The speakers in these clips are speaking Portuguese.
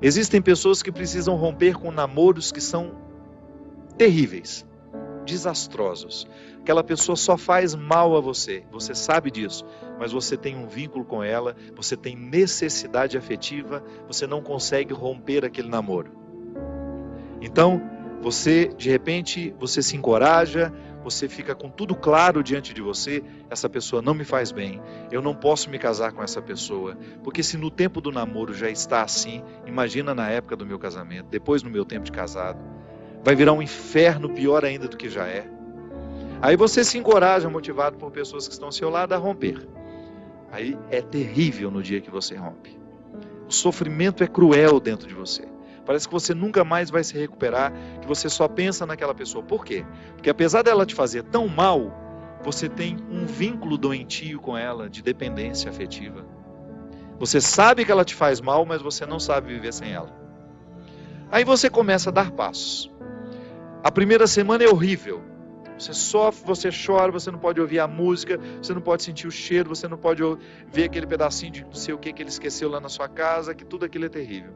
Existem pessoas que precisam romper com namoros que são terríveis, desastrosos. Aquela pessoa só faz mal a você, você sabe disso, mas você tem um vínculo com ela, você tem necessidade afetiva, você não consegue romper aquele namoro. Então, você, de repente, você se encoraja, você fica com tudo claro diante de você, essa pessoa não me faz bem, eu não posso me casar com essa pessoa, porque se no tempo do namoro já está assim, imagina na época do meu casamento, depois no meu tempo de casado, vai virar um inferno pior ainda do que já é. Aí você se encoraja, motivado por pessoas que estão ao seu lado, a romper. Aí é terrível no dia que você rompe. O sofrimento é cruel dentro de você. Parece que você nunca mais vai se recuperar, que você só pensa naquela pessoa. Por quê? Porque apesar dela te fazer tão mal, você tem um vínculo doentio com ela, de dependência afetiva. Você sabe que ela te faz mal, mas você não sabe viver sem ela. Aí você começa a dar passos. A primeira semana é horrível. Você sofre, você chora, você não pode ouvir a música, você não pode sentir o cheiro, você não pode ver aquele pedacinho de não sei o que que ele esqueceu lá na sua casa, que tudo aquilo é terrível.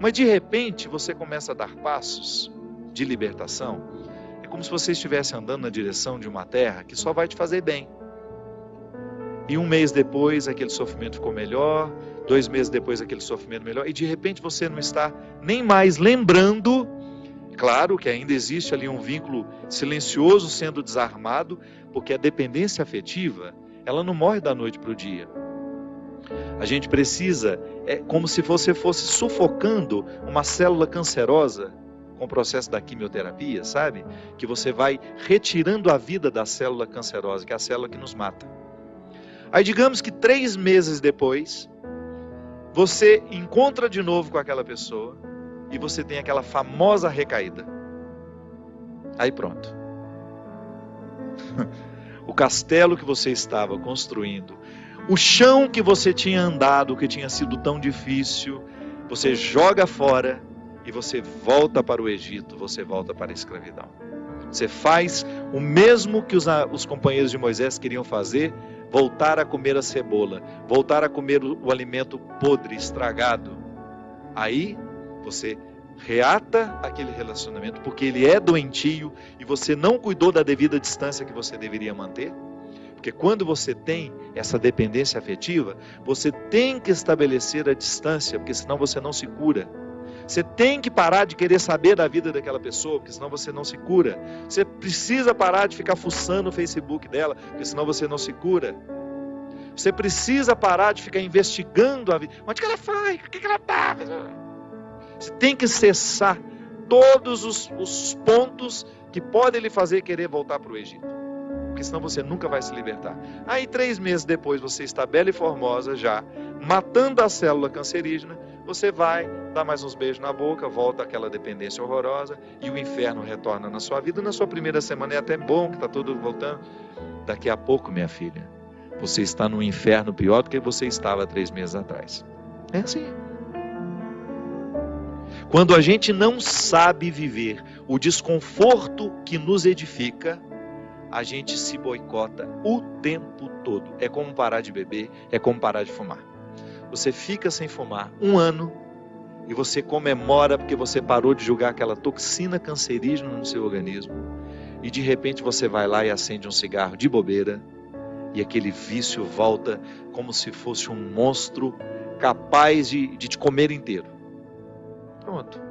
Mas de repente você começa a dar passos de libertação. É como se você estivesse andando na direção de uma terra que só vai te fazer bem. E um mês depois aquele sofrimento ficou melhor, dois meses depois aquele sofrimento melhor, e de repente você não está nem mais lembrando. Claro que ainda existe ali um vínculo silencioso sendo desarmado, porque a dependência afetiva, ela não morre da noite para o dia. A gente precisa, é como se você fosse sufocando uma célula cancerosa com o processo da quimioterapia, sabe? Que você vai retirando a vida da célula cancerosa, que é a célula que nos mata. Aí digamos que três meses depois, você encontra de novo com aquela pessoa e você tem aquela famosa recaída. Aí pronto. o castelo que você estava construindo o chão que você tinha andado, que tinha sido tão difícil, você joga fora e você volta para o Egito, você volta para a escravidão. Você faz o mesmo que os, os companheiros de Moisés queriam fazer, voltar a comer a cebola, voltar a comer o, o alimento podre, estragado. Aí você reata aquele relacionamento porque ele é doentio e você não cuidou da devida distância que você deveria manter. Porque quando você tem essa dependência afetiva, você tem que estabelecer a distância, porque senão você não se cura. Você tem que parar de querer saber da vida daquela pessoa, porque senão você não se cura. Você precisa parar de ficar fuçando o Facebook dela, porque senão você não se cura. Você precisa parar de ficar investigando a vida. Onde que ela foi? O que, que ela está? Você tem que cessar todos os, os pontos que podem lhe fazer querer voltar para o Egito porque senão você nunca vai se libertar. Aí, três meses depois, você está bela e formosa já, matando a célula cancerígena, você vai, dá mais uns beijos na boca, volta àquela dependência horrorosa e o inferno retorna na sua vida. Na sua primeira semana é até bom que está tudo voltando. Daqui a pouco, minha filha, você está no inferno pior do que você estava três meses atrás. É assim. Quando a gente não sabe viver o desconforto que nos edifica, a gente se boicota o tempo todo. É como parar de beber, é como parar de fumar. Você fica sem fumar um ano e você comemora porque você parou de julgar aquela toxina cancerígena no seu organismo. E de repente você vai lá e acende um cigarro de bobeira e aquele vício volta como se fosse um monstro capaz de, de te comer inteiro. Pronto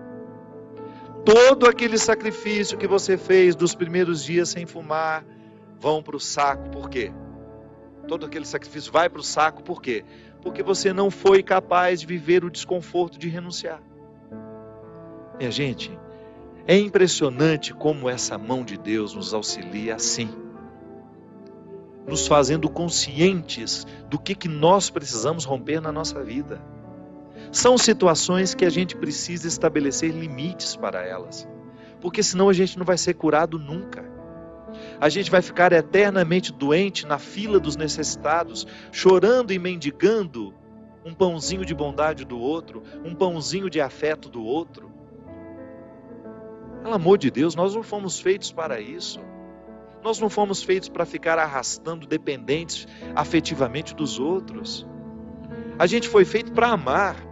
todo aquele sacrifício que você fez dos primeiros dias sem fumar vão para o saco. Por quê? Todo aquele sacrifício vai para o saco, por quê? Porque você não foi capaz de viver o desconforto de renunciar. Minha gente, é impressionante como essa mão de Deus nos auxilia assim, nos fazendo conscientes do que, que nós precisamos romper na nossa vida. São situações que a gente precisa estabelecer limites para elas, porque senão a gente não vai ser curado nunca. A gente vai ficar eternamente doente na fila dos necessitados, chorando e mendigando um pãozinho de bondade do outro, um pãozinho de afeto do outro. Pelo amor de Deus, nós não fomos feitos para isso. Nós não fomos feitos para ficar arrastando dependentes afetivamente dos outros. A gente foi feito para amar.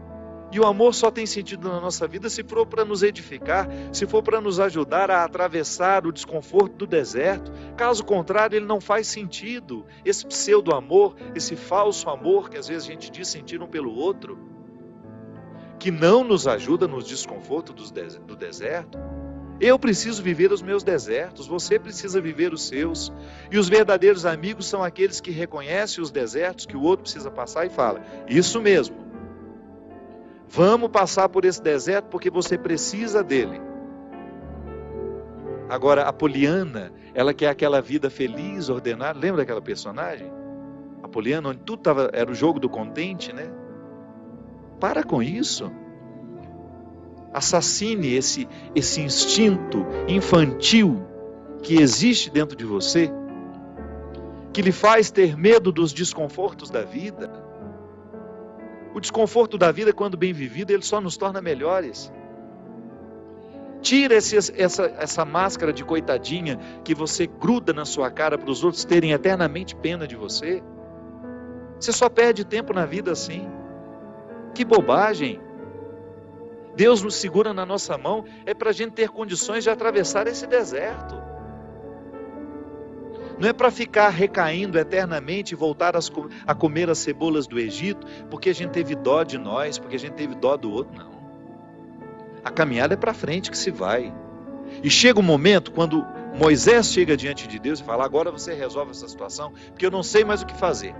E o amor só tem sentido na nossa vida se for para nos edificar, se for para nos ajudar a atravessar o desconforto do deserto. Caso contrário, ele não faz sentido. Esse pseudo-amor, esse falso amor que às vezes a gente diz sentir um pelo outro, que não nos ajuda nos desconfortos do deserto. Eu preciso viver os meus desertos, você precisa viver os seus. E os verdadeiros amigos são aqueles que reconhecem os desertos que o outro precisa passar e fala: Isso mesmo. Vamos passar por esse deserto porque você precisa dele. Agora, a Poliana, ela quer aquela vida feliz, ordenada. Lembra daquela personagem? A Poliana, onde tudo tava, era o jogo do contente, né? Para com isso assassine esse, esse instinto infantil que existe dentro de você, que lhe faz ter medo dos desconfortos da vida. O desconforto da vida, quando bem vivido, ele só nos torna melhores. Tira esse, essa, essa máscara de coitadinha que você gruda na sua cara para os outros terem eternamente pena de você. Você só perde tempo na vida assim. Que bobagem! Deus nos segura na nossa mão é para a gente ter condições de atravessar esse deserto. Não é para ficar recaindo eternamente e voltar a comer as cebolas do Egito, porque a gente teve dó de nós, porque a gente teve dó do outro, não. A caminhada é para frente que se vai. E chega um momento quando Moisés chega diante de Deus e fala: Agora você resolve essa situação, porque eu não sei mais o que fazer.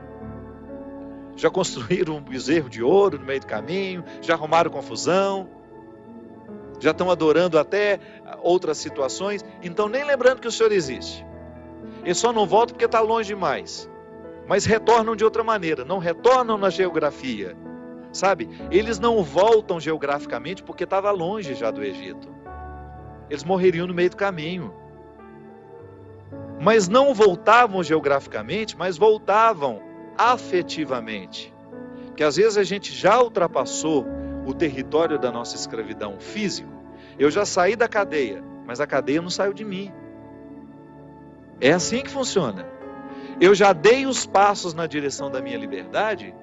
Já construíram um bezerro de ouro no meio do caminho, já arrumaram confusão, já estão adorando até outras situações, então nem lembrando que o Senhor existe. Eles só não voltam porque está longe demais. Mas retornam de outra maneira, não retornam na geografia. Sabe? Eles não voltam geograficamente porque estava longe já do Egito. Eles morreriam no meio do caminho. Mas não voltavam geograficamente, mas voltavam afetivamente. Porque às vezes a gente já ultrapassou o território da nossa escravidão físico, eu já saí da cadeia, mas a cadeia não saiu de mim. É assim que funciona. Eu já dei os passos na direção da minha liberdade,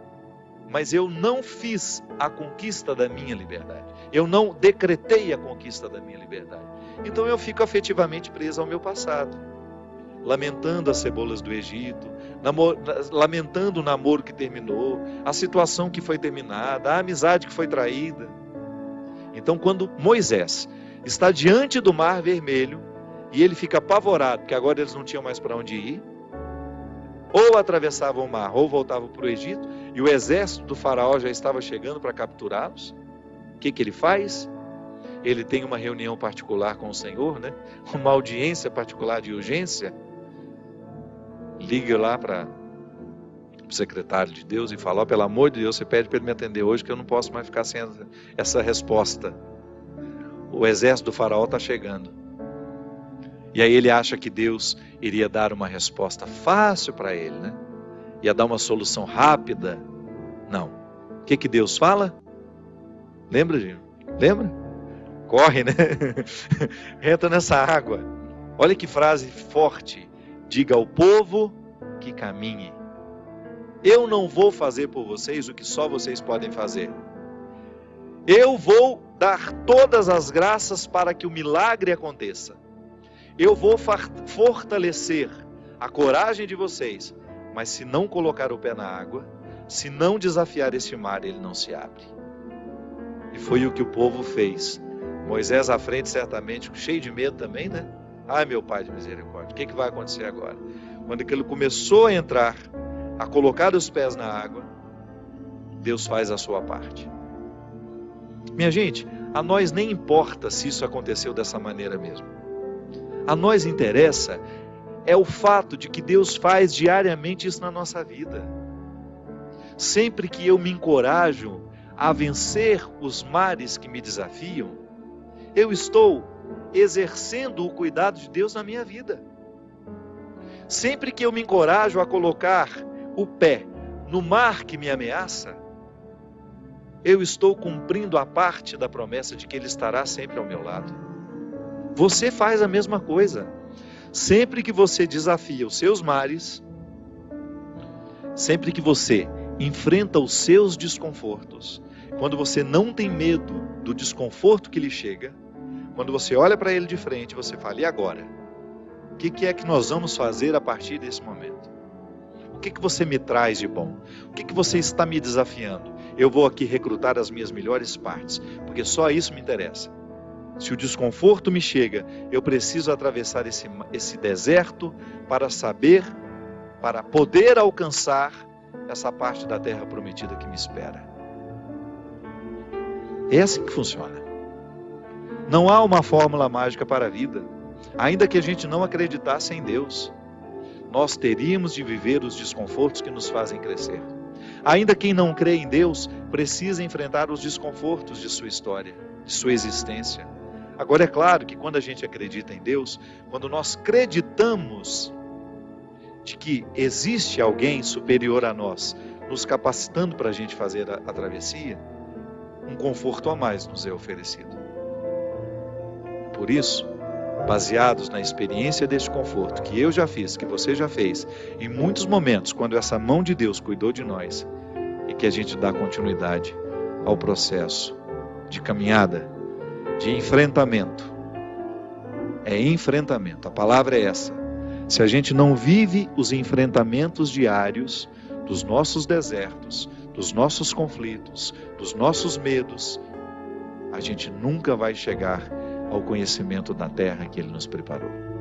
mas eu não fiz a conquista da minha liberdade. Eu não decretei a conquista da minha liberdade. Então eu fico afetivamente preso ao meu passado, lamentando as cebolas do Egito, lamentando o namoro que terminou, a situação que foi terminada, a amizade que foi traída. Então, quando Moisés está diante do Mar Vermelho e ele fica apavorado, porque agora eles não tinham mais para onde ir, ou atravessavam o mar, ou voltavam para o Egito, e o exército do Faraó já estava chegando para capturá-los. O que, que ele faz? Ele tem uma reunião particular com o Senhor, né? uma audiência particular de urgência liga lá para o secretário de Deus e fala: oh, pelo amor de Deus, você pede para ele me atender hoje, que eu não posso mais ficar sem essa resposta. O exército do faraó está chegando. E aí ele acha que Deus iria dar uma resposta fácil para ele, né? Ia dar uma solução rápida. Não. O que, que Deus fala? Lembra, Gino? Lembra? Corre, né? Entra nessa água. Olha que frase forte. Diga ao povo que caminhe. Eu não vou fazer por vocês o que só vocês podem fazer. Eu vou dar todas as graças para que o milagre aconteça. Eu vou fortalecer a coragem de vocês, mas se não colocar o pé na água, se não desafiar este mar, ele não se abre. E foi o que o povo fez. Moisés à frente, certamente, cheio de medo também, né? Ai, meu Pai de misericórdia, o que, que vai acontecer agora? Quando ele começou a entrar, a colocar os pés na água, Deus faz a sua parte. Minha gente, a nós nem importa se isso aconteceu dessa maneira mesmo. A nós interessa é o fato de que Deus faz diariamente isso na nossa vida. Sempre que eu me encorajo a vencer os mares que me desafiam, eu estou exercendo o cuidado de Deus na minha vida. Sempre que eu me encorajo a colocar o pé no mar que me ameaça, eu estou cumprindo a parte da promessa de que Ele estará sempre ao meu lado. Você faz a mesma coisa. Sempre que você desafia os seus mares, sempre que você enfrenta os seus desconfortos, quando você não tem medo do desconforto que lhe chega, quando você olha para ele de frente, você fala: e agora? O que, que, é que nós vamos fazer a partir desse momento? O que, que você me traz de bom? O que, que você está me desafiando? Eu vou aqui recrutar as minhas melhores partes, porque só isso me interessa. Se o desconforto me chega, eu preciso atravessar esse, esse deserto para saber, para poder alcançar essa parte da terra prometida que me espera. É assim que funciona. Não há uma fórmula mágica para a vida. Ainda que a gente não acreditasse em Deus, nós teríamos de viver os desconfortos que nos fazem crescer. Ainda quem não crê em Deus precisa enfrentar os desconfortos de sua história, de sua existência. Agora é claro que quando a gente acredita em Deus, quando nós acreditamos de que existe alguém superior a nós, nos capacitando para a gente fazer a, a travessia, um conforto a mais nos é oferecido. Por isso, baseados na experiência deste conforto que eu já fiz, que você já fez, em muitos momentos, quando essa mão de Deus cuidou de nós, e que a gente dá continuidade ao processo de caminhada de enfrentamento. É enfrentamento, a palavra é essa. Se a gente não vive os enfrentamentos diários dos nossos desertos, dos nossos conflitos, dos nossos medos, a gente nunca vai chegar ao conhecimento da terra que Ele nos preparou.